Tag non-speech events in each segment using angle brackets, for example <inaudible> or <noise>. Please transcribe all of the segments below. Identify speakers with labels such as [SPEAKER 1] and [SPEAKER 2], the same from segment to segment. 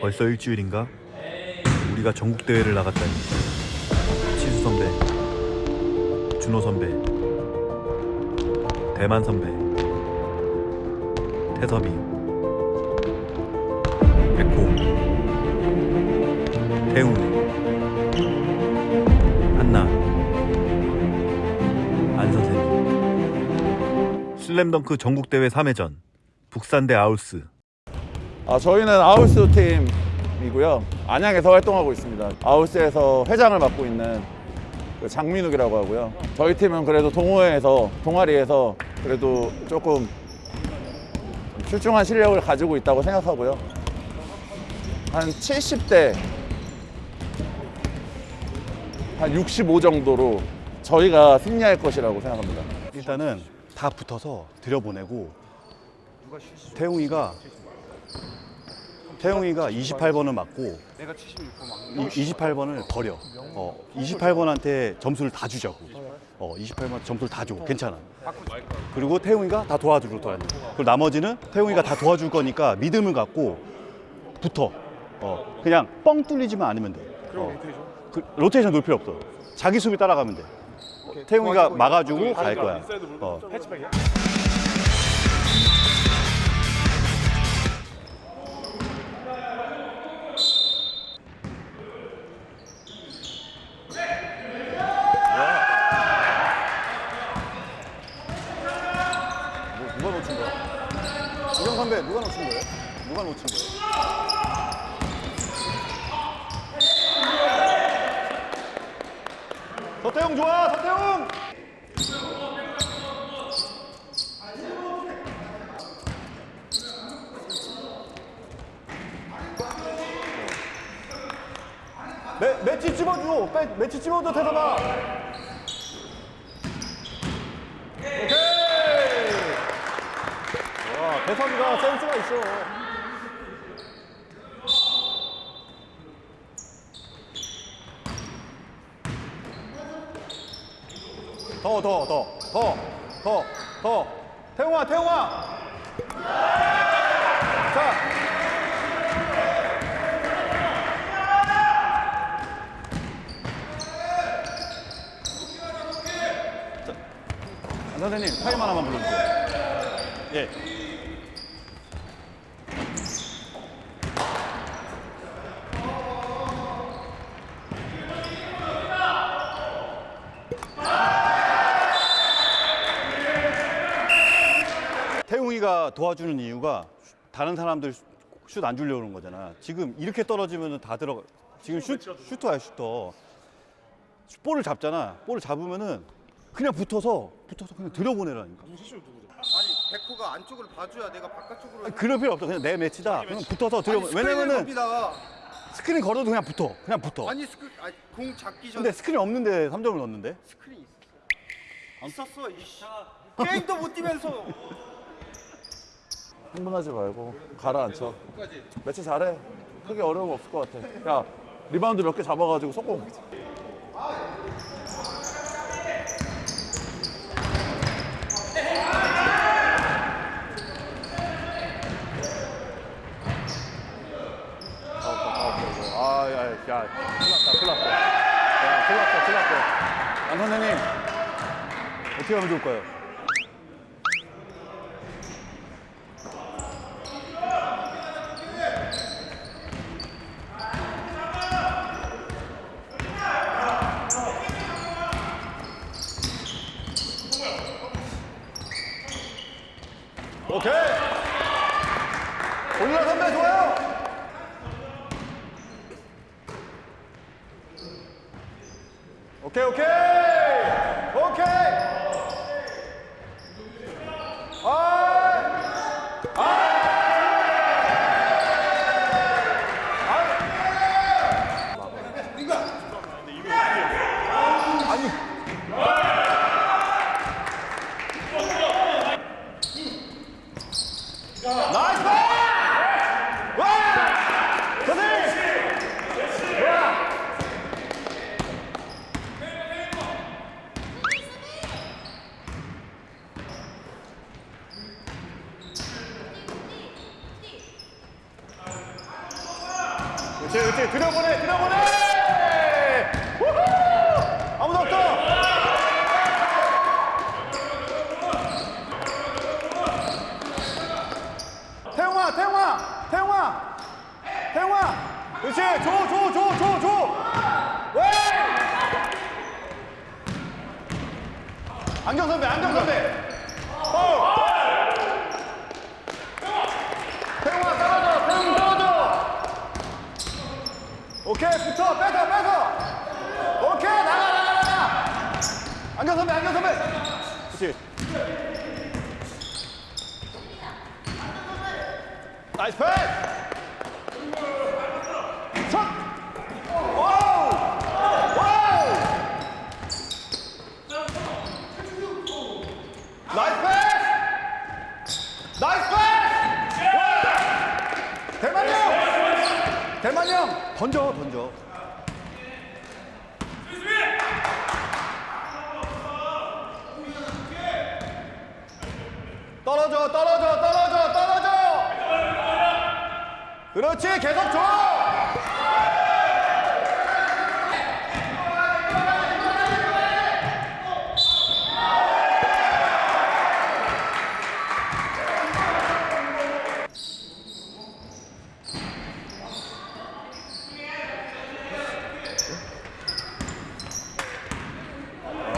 [SPEAKER 1] 벌써 일주일인가? 우리가 전국대회를 나갔다니. 치수 선배 준호 선배 대만 선배 태섭이 백호 태웅 한나 안 선생님. 슬램덩크 전국대회 3회전 북산대 아울스
[SPEAKER 2] 아, 저희는 아울스 팀이고요. 안양에서 활동하고 있습니다. 아울스에서 회장을 맡고 있는 그 장민욱이라고 하고요. 저희 팀은 그래도 동호회에서 동아리에서 그래도 조금 출중한 실력을 가지고 있다고 생각하고요. 한 70대 한 65 정도로 저희가 승리할 것이라고 생각합니다.
[SPEAKER 3] 일단은 다 붙어서 들여보내고 태웅이가 태웅이가 28번을 맞고 28번을 버려. 어, 28번한테 점수를 다 주자고. 어, 28번 점수를 다 줘. 괜찮아. 그리고 태웅이가 다 도와주고 도와줘. 그리고 나머지는 태웅이가 다 도와줄 거니까 믿음을 갖고 붙어. 어, 그냥 뻥 뚫리지만 않으면 돼. 어. 그, 로테이션 놓을 필요 없어. 자기 수비 따라가면 돼. 태웅이가 막아주고 갈 거야. 어. 서태웅 좋아 서태웅! 매, 매치 찝어줘 매, 매치 찝어줘 대서봐 오케이! 와 대섭이가 센스가 있어 더 더 더 더 더 더. 태웅아 태웅아. 자. 안 선생님 타임 하나만 불러주세요. 예 도와주는 이유가 다른 사람들 슛 안 주려고 그러는 거잖아. 지금 이렇게 떨어지면 다 들어가. 지금 슛, 슈터야, 슈터. 볼을 잡잖아. 볼을 잡으면은 그냥 붙어서, 붙어서 그냥 들여보내라니까.
[SPEAKER 4] 아니 백호가 안쪽을 봐줘야 내가 바깥쪽으로
[SPEAKER 3] 아니, 그럴 필요 없어. 그냥 네 매치다. 그냥 붙어서 들여보 왜냐면은
[SPEAKER 4] 왜냐면은
[SPEAKER 3] 스크린 걸어도 그냥 붙어. 그냥 붙어.
[SPEAKER 4] 아니 스크 아니 공 잡기 전에
[SPEAKER 3] 근데 스크린 없는데 3점을 넣었는데?
[SPEAKER 4] 스크린 있었어 있었어 이씨 게임도 못 뛰면서
[SPEAKER 2] 흥분하지 말고 가라앉혀. 매치 잘해. 크게 어려움 없을 것 같아. 야 리바운드 몇 개 잡아가지고 속공. 야, 큰일 났다 큰일 났다 야 큰일 났다 큰일 났다 안 선생님 어떻게 하면 좋을까요?
[SPEAKER 3] 안경 선배, 안경 선배. 그렇지. nice pass! 슛! wow! wow! nice pass! nice pass! 와! 대만이 형! 대만이 형!
[SPEAKER 2] 던져 던져
[SPEAKER 3] 떨어져, 떨어져, 떨어져! 그렇지, 계속 줘! 아,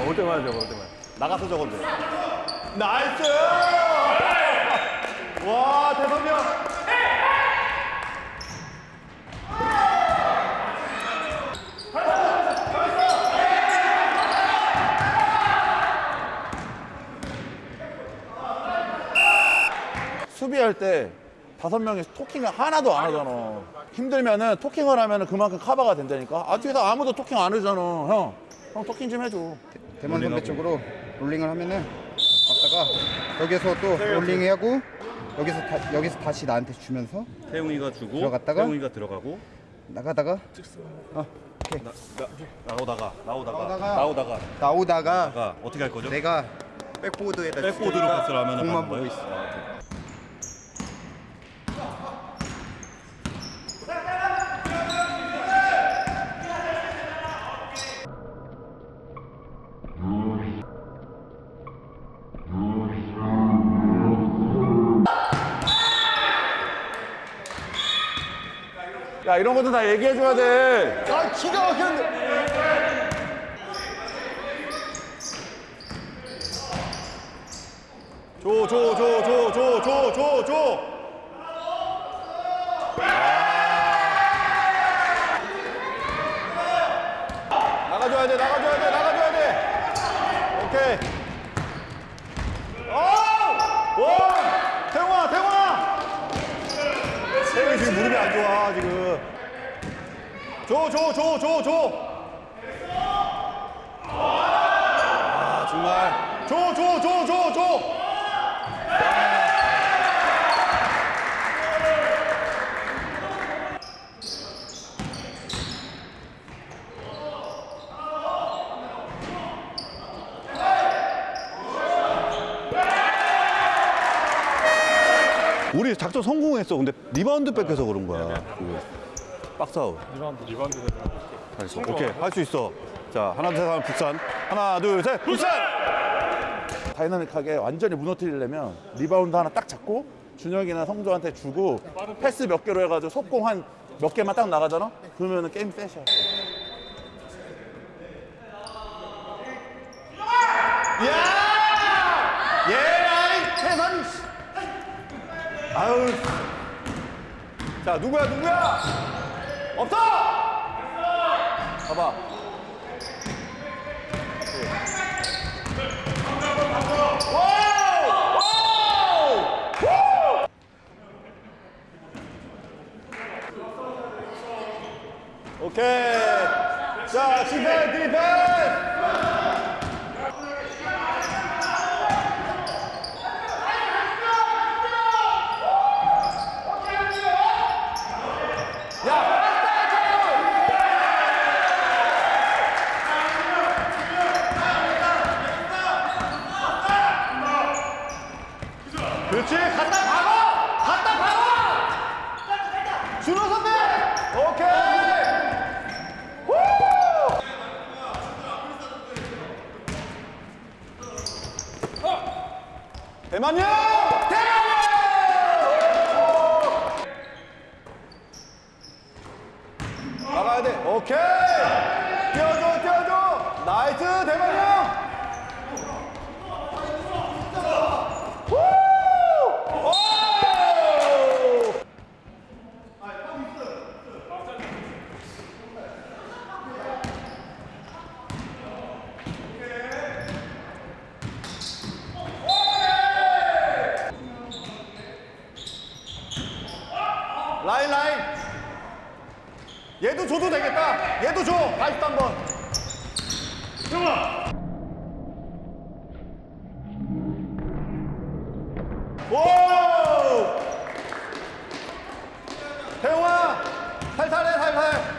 [SPEAKER 3] 올 때만 저거, 올 때만. 나가서 적어도 돼. nice! 와, 대선이 수비할 때 다섯 명이 talking을 하나도 안 하잖아. 힘들면은 talking을 하면은 그만큼 커버가 된다니까. 아, 뒤에서 아무도 talking 안 하잖아. 형, 형 토킹 좀 해줘.
[SPEAKER 4] 대만 선배 쪽으로 롤링을 하면은 갔다가 여기서 또 롤링하고 여기서 다, 여기서 다시 나한테 주면서
[SPEAKER 2] 태웅이가 주고
[SPEAKER 4] 들어갔다가?
[SPEAKER 2] 태웅이가 들어가고
[SPEAKER 4] 나가다가
[SPEAKER 2] 나오다가 나오다가
[SPEAKER 4] 나오다가
[SPEAKER 2] 나오다가
[SPEAKER 4] 나오다가
[SPEAKER 2] 나가 어떻게 할 거죠?
[SPEAKER 4] 내가 백보드에다
[SPEAKER 2] 백보드로 패스를 하면은
[SPEAKER 4] 공만 보고? 있어.
[SPEAKER 2] 이.
[SPEAKER 3] 이런 것도 다 얘기해줘야 돼. 아 기가 막혔는데. 줘 줘 줘 줘 줘 줘 줘 줘. 나가줘야 돼 나가줘야 돼 나가줘야 돼. 오케이. 오! 오! 태웅아 태웅아. 태웅이 지금 무릎이 안 좋아 지금. 줘, 줘, 줘, 줘, 줘. 아 정말. 줘, 줘, 줘, 줘, 줘. 우리 작전 성공했어. 근데 리바운드 뺏겨서 그런 거야. 그 박스아웃. 리바운드, 리바운드. 알겠어. 오케이. 할 수 있어. 자, 하나, 둘, 셋 하면 북산. 하나, 둘, 셋. 북산! 다이나믹하게 완전히 무너뜨리려면 리바운드 하나 딱 잡고 준혁이나 성조한테 주고 패스 몇 개로 해가지고 속공 한 몇 개만 딱 나가잖아? 그러면 은 game set이야. 야! 예, 태선! 아유. 자, 누구야, 누구야? 없어! 봐봐. 와우! 와우! 우! 오케이. 자, 디펜, 디펜! 그렇지 갖다 박아 갖다 박아 준호 선배 오케이 대만요! 대만요! 나가야 돼. 오케이. 뛰어줘, 뛰어줘. 나이스, 대만요! 오! 라인 라인 얘도 줘도 되겠다. 얘도 줘. 43번. 오 태용아 살살해 살살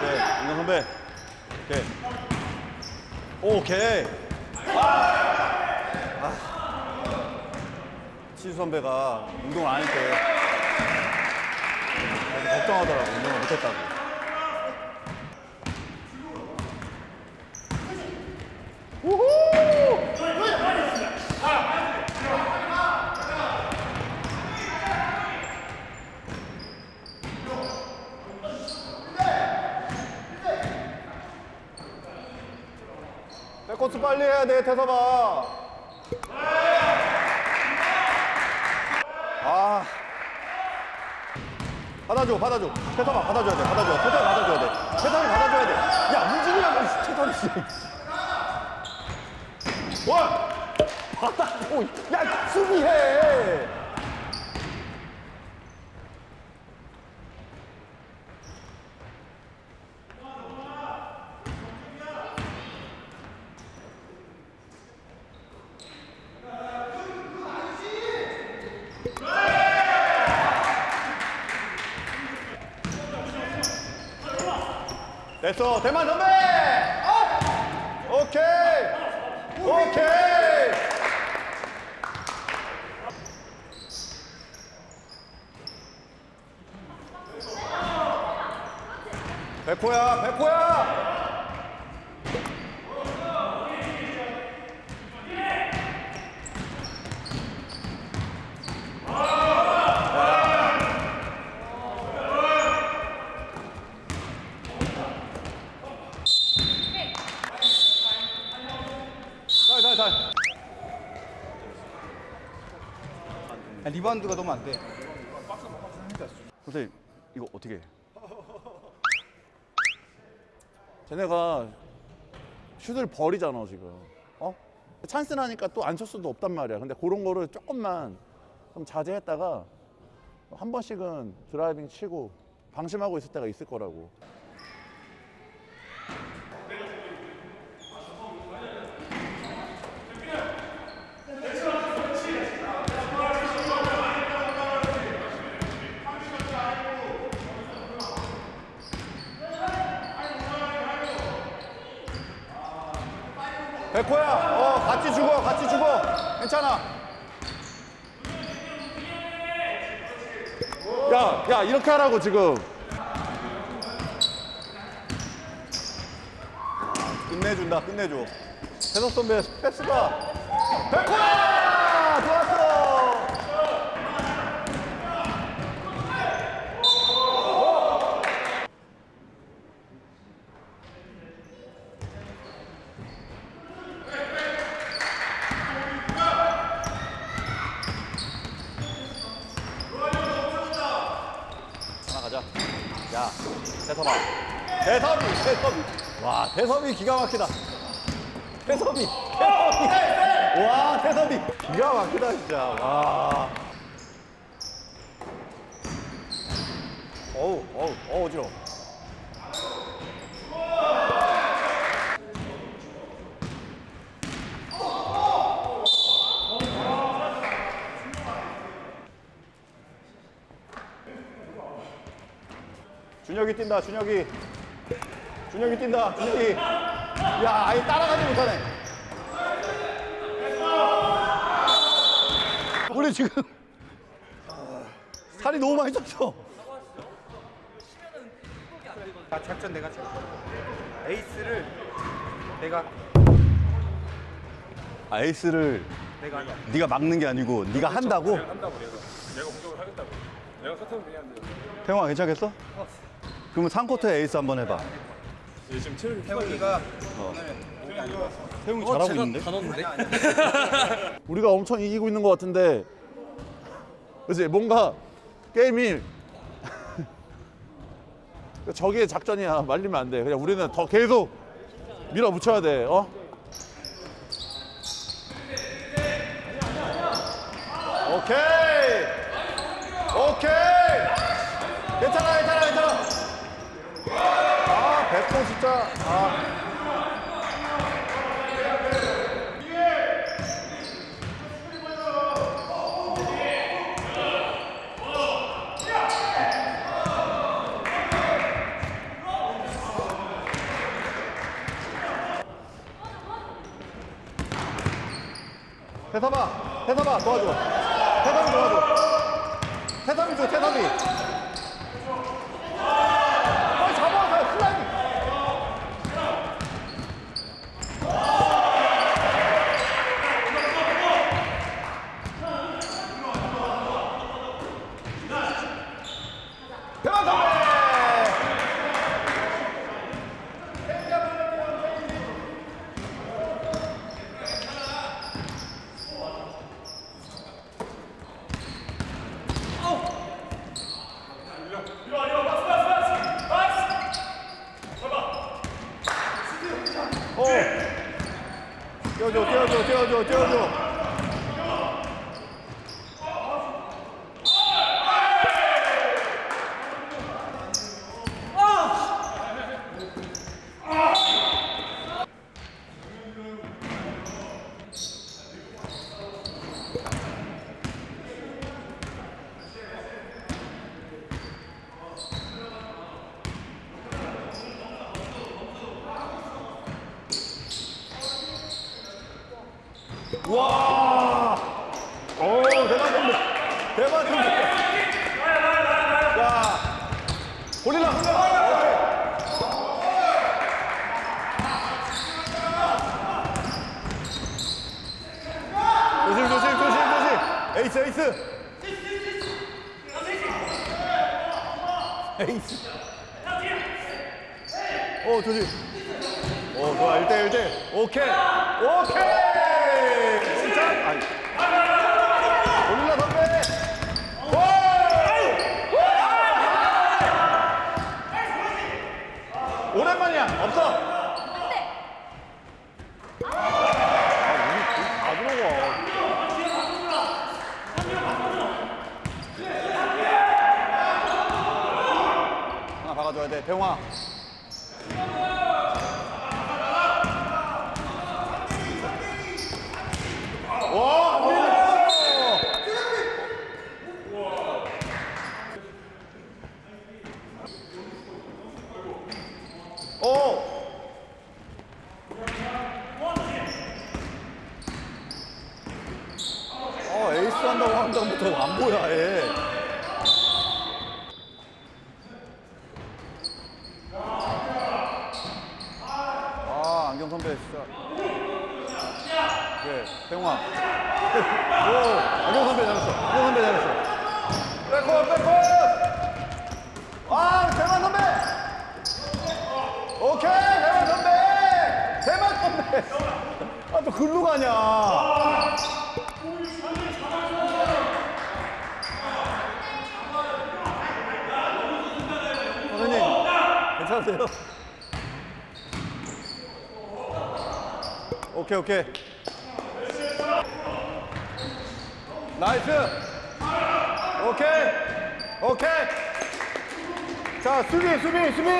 [SPEAKER 3] 네, 윤경 선배. 오케이. 오케이. 아. 치수 선배가 운동을 안 했대. 그래서 걱정하더라고, 운동을 못했다고. 백코스 빨리 해야 돼, 태서봐. 아. 받아줘, 받아줘. 태서봐, 받아줘야 돼, 받아줘. 태서 받아줘야 돼. 태서이 받아줘야 돼. 야, 움직이라고, 태서이 씨. 원! 받아줘. 야, 수비해. 됐어, 대만 선배! 어! 오케이! 오케이! 백호야, 백호야! 살, 살, 살.
[SPEAKER 4] 아, 리바운드가 너무 안 돼.
[SPEAKER 3] 선생님, 이거 어떻게 해? 쟤네가 슛을 버리잖아, 지금. 어? 찬스 나니까 또 안 쏠 수도 없단 말이야. 근데 그런 거를 조금만 좀 자제했다가 한 번씩은 driving 치고 방심하고 있을 때가 있을 거라고. 백호야, 어, 같이 죽어, 같이 죽어. 괜찮아. 야, 야, 이렇게 하라고, 지금. 끝내준다, 끝내줘. 해석 선배 패스가. 백호야! 대섭이 기가 막히다. 태섭이, 태섭이. 와, 태섭이 기가 막히다 진짜. 와. 어우, 어우, 어우 어지러. 준혁이 뛴다, 준혁이. 준혁이 뛴다. 준혁이. 야 아예 따라가지 못하네. 우리 지금 <laughs> 살이 너무 많이 쪘어.
[SPEAKER 5] 아, 작전 내가 쳐. 에이스를 내가
[SPEAKER 3] 아, 에이스를
[SPEAKER 5] 내가 한다.
[SPEAKER 3] 네가 막는 게 아니고 네가 한다고?
[SPEAKER 6] 한다고 그래서 내가 공격을 하겠다고. 내가 사탕 그냥 돼
[SPEAKER 3] 태용아 괜찮겠어? 그러면 3쿼터에 에이스 한번 해봐
[SPEAKER 6] 지금 체력이
[SPEAKER 5] 태훈이가
[SPEAKER 3] 태용이 잘하고 있는데? <laughs>
[SPEAKER 7] 우리가 엄청 이기고 있는 것 같은데. 그지 뭔가 게임이 <laughs> 저기의 작전이야 말리면 안 돼. 그냥 우리는 더 계속 밀어붙여야 돼. 어?
[SPEAKER 3] 오케이 오케이 괜찮아 괜찮아 괜찮아 아 백호 진짜 아. 태삼아 태삼아 도와줘. 태삼이 도와줘. 태삼이 줘 태삼이 빨리 잡아서 슬라이딩 대박 선배 어. 띄워줘, 띄워줘, 띄워줘, 띄워줘. 와! 오, 대박 선배. 대박 선배. 야. 골리라. 조심, 조심, 조심, 조심. 에이스, 에이스. 에이스. 오, 조심. 오, 좋아. 1대 1대. 오케이. 오케이. 진짜. 아이. 골라 선배. 오! 오랜만이야. 없어. 아, 우리 다 들어가. 하나 박아 줘야 돼. 태용아. 와, 안 밀려. 오. 어, 에이스 한다고 하는 다음부터 안 보여, 아예. 아, 안경 선배 진짜. 그래, 태용아. 오, 안경 선배 잘했어. 안경 선배 잘했어. 백골, 백골! 아, 대만 선배! 오케이, 대만 선배! 대만 선배! 아, 또 글로 가냐? 선생님, 괜찮으세요? 오케이, 오케이. 나이스. 오케이. 오케이. 자, 수비, 수비, 수비.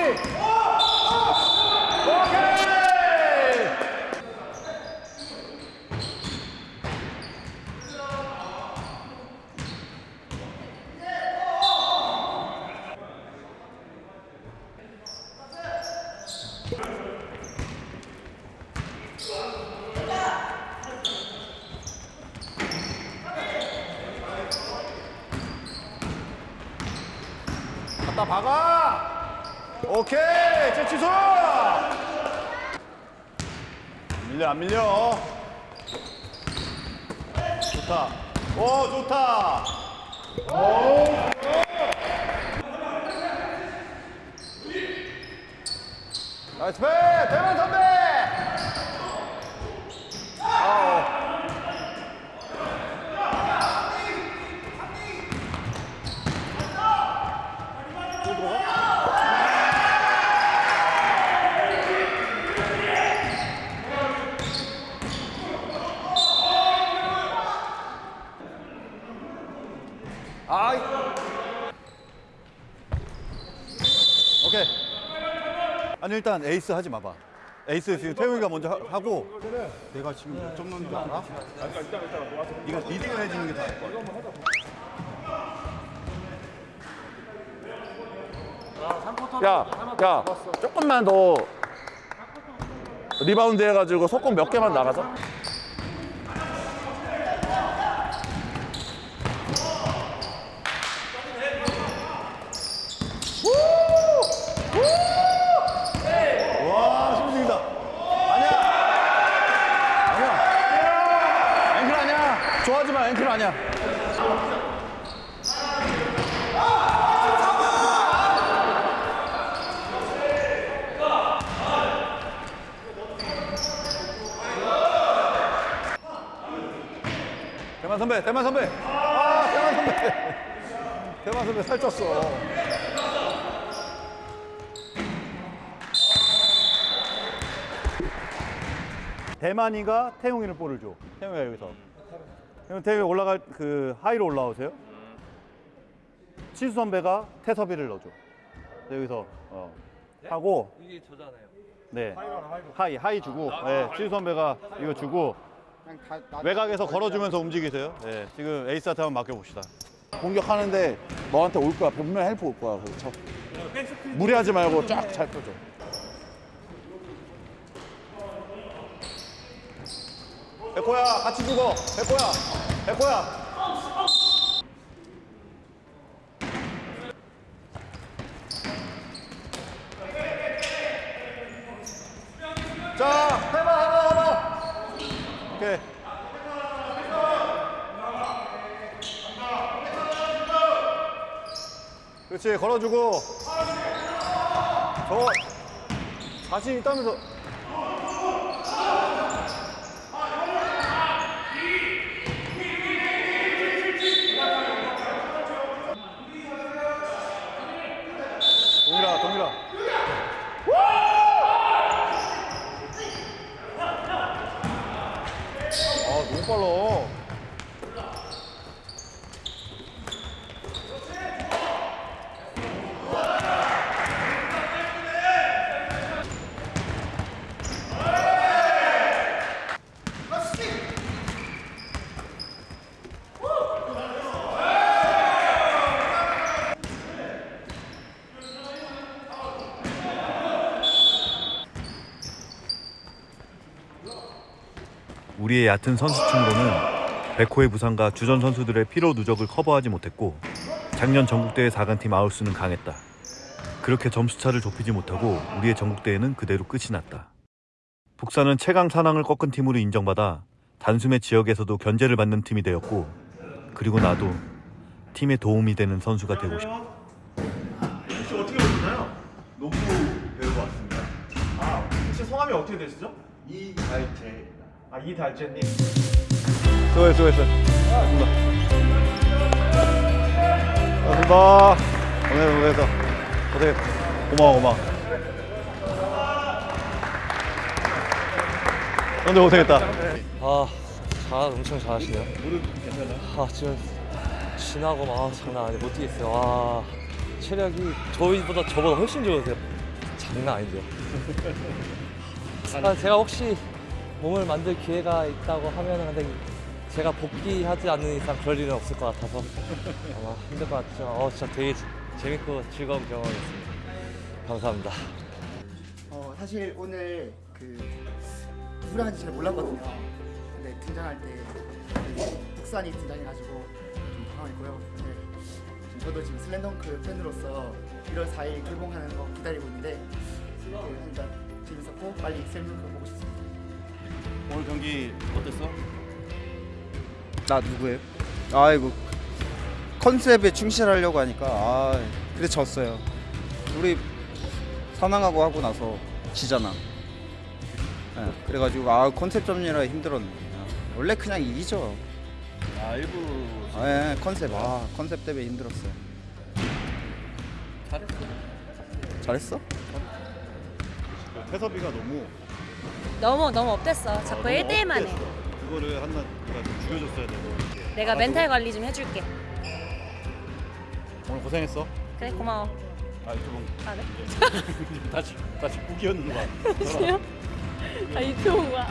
[SPEAKER 3] 오케이. 갖다 박아. 오케이, 재치수. 안 밀려, 안 밀려. 좋다. 오, 좋다. 나이스 패! 대만 선배! 오케이. 아니 일단 에이스 하지 마봐. 에이스 지금 태웅이가 먼저 하- 하고 내가 지금 몇 점 넣는 줄 알아? 이거 leading을 해주는 게것 같아.
[SPEAKER 2] 야, 야, 조금만 더 리바운드 해가지고 속공 몇 개만 나가자.
[SPEAKER 3] 와, 심승이다. 아니야. 아니야. 앵클 아니야. 좋아하지 마. 앵클 아니야. 대만 선배, 대만 선배. 아, 대만 선배. 대만 선배 살쪘어. 대만이가 태웅이를 볼을 줘. 태웅이가 여기서. 그럼 태웅이 올라갈 그 high로 올라오세요. 치수 선배가 태섭이를 넣어줘. 여기서 어, 하고
[SPEAKER 8] 이게 저잖아요.
[SPEAKER 3] 네 high high 주고 네, 치수 선배가 이거 주고
[SPEAKER 9] 다 나.
[SPEAKER 3] 외곽에서 걸어주면서 움직이세요. 네, 지금 에이스한테 한번 맡겨봅시다.
[SPEAKER 2] 공격하는데 너한테 올 거야. 분명 help 올 거야. 그래서 쳐. 무리하지 말고 쫙 잘 펴줘.
[SPEAKER 3] 백호야 같이 죽어. 백호야, 백호야. 자, 해봐, 해봐, 해봐. 오케이. 그렇지, 걸어주고. 저 자신 있다면서. 동일아, 동일아. 아, 너무 빨라.
[SPEAKER 1] 우리의 얕은 선수층으로는 백호의 부상과 주전 선수들의 피로 누적을 커버하지 못했고 작년 전국대회 4강팀 아울스는 강했다. 그렇게 점수차를 좁히지 못하고 우리의 전국대회는 그대로 끝이 났다. 북산은 최강 산왕을 꺾은 팀으로 인정받아 단숨에 지역에서도 견제를 받는 팀이 되었고 그리고 나도 팀에 도움이 되는 선수가 되고 싶다.
[SPEAKER 10] 혹시 어떻게 오셨나요? 농구 배우고 왔습니다. 아, 혹시 성함이 어떻게 되시죠? 이달재입니다. 아, 이달재님.
[SPEAKER 3] 수고해, 수고했어. 고맙습니다. 고맙습니다. 오늘 고생했어. 고생. 고마워, 고마워. 근데 고생했다.
[SPEAKER 11] 아, 잘 엄청 잘하시네요. 무릎? 아, 지금 지나고 막 아, 장난 아니에요. 못 뛰겠어요. 와, 체력이 저희보다 저보다 훨씬 좋으세요. 장난 아니죠. <laughs> 아, 제가 혹시 몸을 만들 기회가 있다고 하면 근데 제가 복귀하지 않는 이상 그럴 일은 없을 것 같아서 <laughs> 아마 힘들 것 같죠. 어, 진짜 되게 재밌고 즐거운 경험이었습니다. 감사합니다.
[SPEAKER 9] 어 사실 오늘 그 누구랑인지 잘 몰랐거든요. 근데 등장할 때 북산이 등장해가지고 좀 당황했고요. 네. 저도 지금 슬램덩크 팬으로서 1월 4일 개봉하는 거 기다리고 있는데 이렇게 하니까 재밌었고 빨리 셀물크 보고 싶습니다.
[SPEAKER 12] 오늘 경기 어땠어?
[SPEAKER 4] 나 누구예요? 아이고 컨셉에 충실하려고 하니까 아 그래 졌어요. 우리 사망하고 하고 나서 지잖아. 예, 그래가지고 아 컨셉 잡느라 힘들었네. 아, 원래 그냥 이기죠.
[SPEAKER 12] 아 일부
[SPEAKER 4] 아, 예, 컨셉 아 컨셉 때문에 힘들었어요.
[SPEAKER 12] 잘했어.
[SPEAKER 4] 잘했어?
[SPEAKER 3] 태섭이가 너무
[SPEAKER 13] 너무 너무 업됐어. 자꾸
[SPEAKER 3] 너무
[SPEAKER 13] 1대1만 해.
[SPEAKER 3] 그거를 한나 좀 줄여줬어야 되고
[SPEAKER 13] 내가 멘탈 관리 좀 해줄게.
[SPEAKER 3] 오늘 고생했어.
[SPEAKER 13] 그래 고마워. 아좀아 네? <laughs>
[SPEAKER 3] 다시 다시 꾸기었는 거.
[SPEAKER 13] 다시요? 아 이태원 와.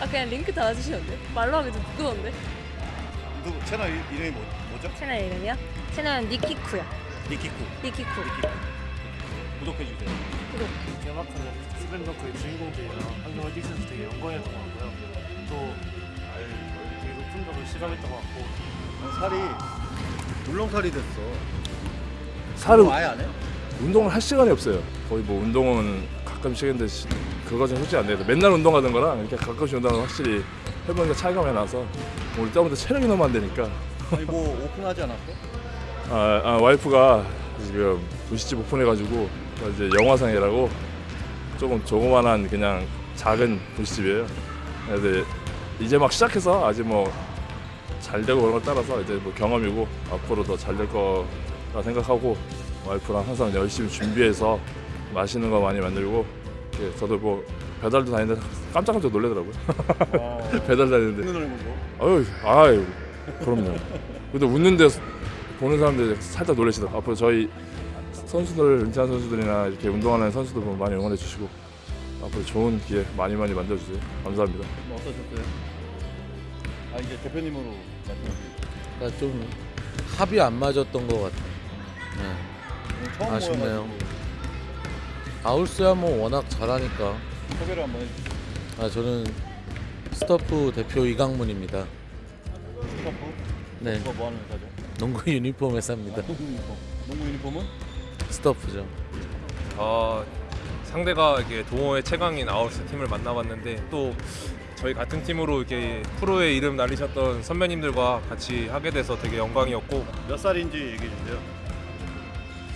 [SPEAKER 13] 아 그냥 링크 달아주시면 돼. 말로 하기 좀 부끄러운데.
[SPEAKER 3] 누구 채널 이- 이름이 뭐, 뭐죠?
[SPEAKER 13] 채널 이름이요? 채널은 니키쿠야.
[SPEAKER 3] 니키쿠.
[SPEAKER 13] 니키쿠.
[SPEAKER 3] 구독해 주세요.
[SPEAKER 5] 개막하는 스프링더크의 주인공들이랑 한동안 뛰셔서 되게 영광이었던 것 같고요. 또 되게 높은 점을 시작했던 것 같고
[SPEAKER 3] 살이 물렁살이 됐어.
[SPEAKER 7] 살을
[SPEAKER 3] 아예 안 해?
[SPEAKER 7] 운동을 할 시간이 없어요. 거의 뭐 운동은 가끔씩 했는데 시- 그거 좀 솔직히 안 돼요. 맨날 운동하는 거랑 이렇게 가끔씩 운동하는 확실히 해보니까 차이가 많이 나서 오늘 때부터 체력이 너무 안 되니까
[SPEAKER 3] 아니 뭐 오픈하지 않았어?
[SPEAKER 7] 아, 아, 와이프가 지금 도시집 오픈해가지고 이제 영화상이라고 조금 조그만한 그냥 작은 도시집이에요. 근데 이제 막 시작해서 아직 뭐 잘 되고 그런 걸 따라서 이제 뭐 경험이고 앞으로 더 잘 될 거라 생각하고 와이프랑 항상 열심히 준비해서 맛있는 거 많이 만들고 이렇게 저도 뭐 배달도 다니는데 깜짝깜짝 놀래더라고요. <laughs> 배달 다니는데. 아유, 아유, 그럼요. 근데 웃는데 보는 사람들이 살짝 놀라시더라고요. 앞으로 저희 선수들, 은퇴한 선수들이나 이렇게 운동하는 선수들 보면 많이 응원해 주시고 앞으로 좋은 기회 많이 많이 만들어주세요. 감사합니다.
[SPEAKER 3] 뭐 어떠셨어요? 아 이제 대표님으로 말씀하세요.
[SPEAKER 14] 그러니까 좀 합이 안 맞았던 것 같아요. 네. 아쉽네요. 아울스야 뭐 워낙 잘하니까.
[SPEAKER 3] 소개를 한번 해주세요.
[SPEAKER 14] 아 저는 스터프 대표 이강문입니다.
[SPEAKER 3] 스타프?
[SPEAKER 14] 네.
[SPEAKER 3] 뭐 하는 회사죠?
[SPEAKER 14] 농구 유니폼 회사입니다.
[SPEAKER 3] 농구 유니폼. 농구 유니폼은?
[SPEAKER 14] 스터프죠.
[SPEAKER 6] 어, 상대가 이게 동호회 최강인 아웃스 팀을 만나봤는데 또 저희 같은 팀으로 이렇게 프로의 이름 날리셨던 선배님들과 같이 하게 돼서 되게 영광이었고
[SPEAKER 3] 몇 살인지 얘기해 주세요.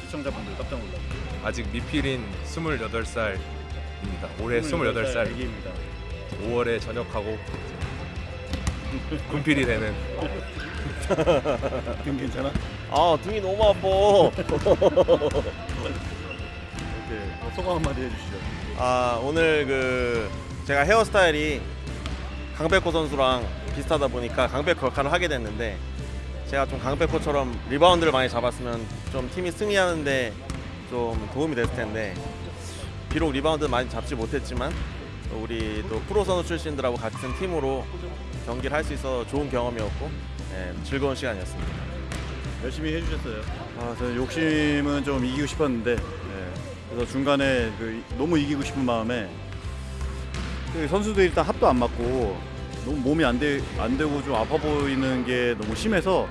[SPEAKER 3] 시청자분들 깜짝 놀라.
[SPEAKER 6] 아직 미필인 28살입니다. 올해 28살
[SPEAKER 3] 애기입니다.
[SPEAKER 6] 5월에 전역하고 군필이 되는 <laughs>
[SPEAKER 3] 등 괜찮아?
[SPEAKER 15] 아 등이 너무 아파.
[SPEAKER 3] 뭐 소감 한마디 해주시죠.
[SPEAKER 15] 아 오늘 그 제가 헤어스타일이 강백호 선수랑 비슷하다 보니까 강백호 역할을 하게 됐는데 제가 좀 강백호처럼 리바운드를 많이 잡았으면 좀 팀이 승리하는데 좀 도움이 됐을 텐데 비록 리바운드 많이 잡지 못했지만 또 우리 또 프로 선수 출신들하고 같은 팀으로 경기를 할 수 있어 좋은 경험이었고 예, 즐거운 시간이었습니다.
[SPEAKER 3] 열심히 해주셨어요. 아, 저 욕심은 좀 이기고 싶었는데, 예. 그래서 중간에 그 너무 이기고 싶은 마음에 그 선수들이 일단 합도 안 맞고 너무 몸이 안, 되, 안 되고 좀 아파 보이는 게 너무 심해서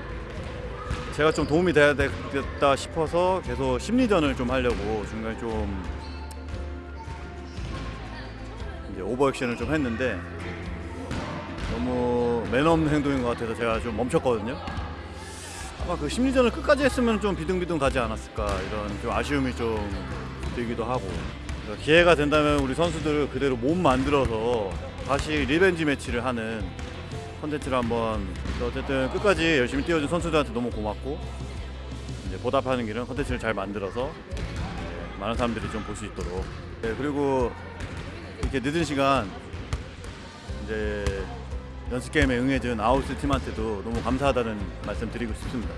[SPEAKER 3] 제가 좀 도움이 돼야 되겠다 싶어서 계속 심리전을 좀 하려고 중간에 좀 이제 오버액션을 좀 했는데 너무 매너 없는 행동인 것 같아서 제가 좀 멈췄거든요. 아마 그 심리전을 끝까지 했으면 좀 비등비등 가지 않았을까 이런 좀 아쉬움이 좀 들기도 하고. 기회가 된다면 우리 선수들을 그대로 몸 만들어서 다시 revenge 매치를 하는 컨텐츠를 한번 어쨌든 끝까지 열심히 뛰어준 선수들한테 너무 고맙고 이제 보답하는 길은 컨텐츠를 잘 만들어서 많은 사람들이 좀 볼 수 있도록. 네, 그리고 이렇게 늦은 시간 이제 연습 게임에 응해준 아웃스 팀한테도 너무 감사하다는 말씀 드리고 싶습니다.